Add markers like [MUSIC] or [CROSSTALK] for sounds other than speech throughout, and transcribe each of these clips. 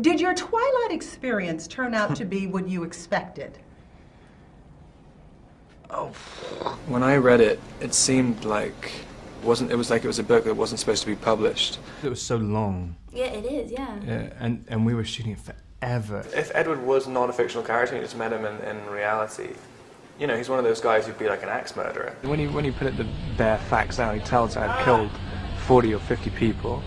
Did your Twilight experience turn out to be what you expected? Oh, when I read it, it seemed like wasn't it was like it was a book that wasn't supposed to be published. It was so long. Yeah, it is, yeah. Yeah, and, and we were shooting it forever. If Edward was not a fictional character and you just met him in, in reality, you know, he's one of those guys who'd be like an axe murderer. When he, when he put it the bare facts out, he tells I'd killed 40 or 50 people.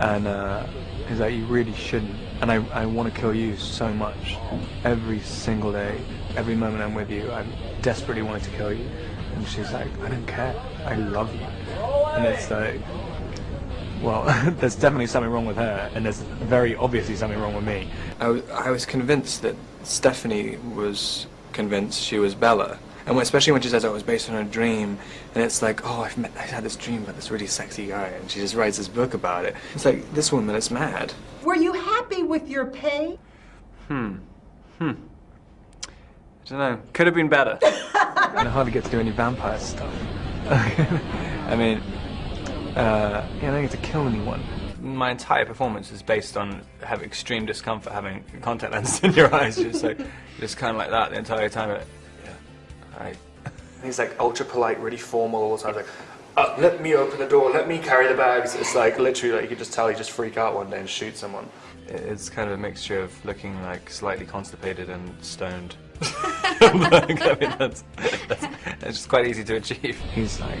And uh, he's like, you really shouldn't. And I, I want to kill you so much. Every single day, every moment I'm with you, I desperately wanted to kill you. And she's like, I don't care. I love you. And it's like, well, [LAUGHS] there's definitely something wrong with her, and there's very obviously something wrong with me. I was, I was convinced that Stephenie was convinced she was Bella. And when, especially when she says, oh, it was based on a dream, and it's like, oh, I've met, I had this dream about this really sexy guy, and she just writes this book about it. It's like, this woman is mad. Were you happy with your pay? Hmm. Hmm. I don't know. Could have been better. and [LAUGHS] I hardly get to do any vampire stuff. [LAUGHS] I mean, uh, yeah, I don't get to kill anyone. My entire performance is based on having extreme discomfort, having contact lenses in your eyes, just like, just kind of like that the entire time. Yeah, I. He's like ultra polite, really formal all the time. Like, uh, let me open the door, let me carry the bags. It's like literally like you could just tell he just freak out one day and shoot someone. It's kind of a mixture of looking like slightly constipated and stoned. [LAUGHS] [LAUGHS] like, I mean, that's, that's, that's just quite easy to achieve. He's like,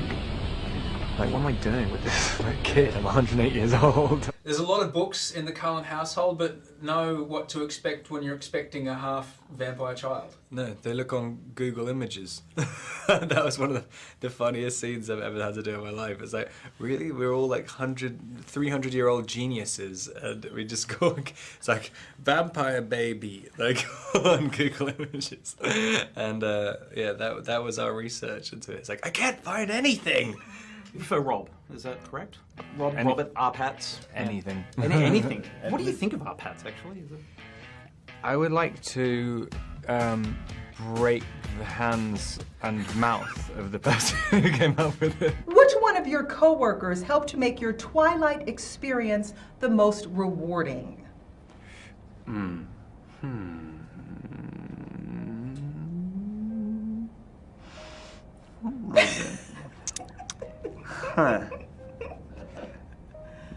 like, what am I doing with this [LAUGHS] like, kid? I'm 108 years old. [LAUGHS] There's a lot of books in the Cullen household, but know what to expect when you're expecting a half vampire child. No, they look on Google Images. [LAUGHS] that was one of the, the funniest scenes I've ever had to do in my life. It's like, really? We're all like 100, 300 year old geniuses, and we just go, it's like, vampire baby, like on Google Images. And uh, yeah, that, that was our research into it. It's like, I can't find anything. You prefer Rob, is that correct? Rob, Any- Robert, R-Patz? Anything. Any, [LAUGHS] anything. what do you think of R-Patz, actually? Is it... I would like to um, break the hands and mouth of the person [LAUGHS] who came up with it. Which one of your coworkers helped to make your Twilight experience the most rewarding? Hmm. Huh.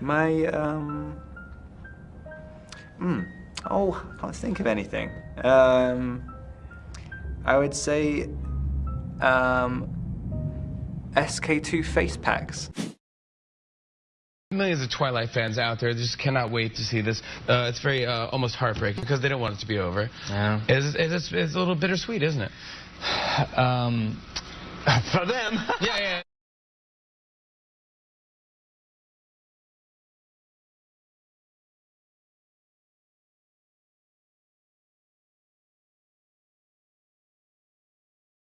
My, um... Hmm. Oh, I can't think of anything. Um... I would say... Um... SK-II face packs. Millions of Twilight fans out there just cannot wait to see this. Uh, it's very uh, almost heartbreaking because they don't want it to be over. Yeah. It's, it's, it's a little bittersweet, isn't it? [SIGHS] Um, [LAUGHS] for them. Yeah, yeah.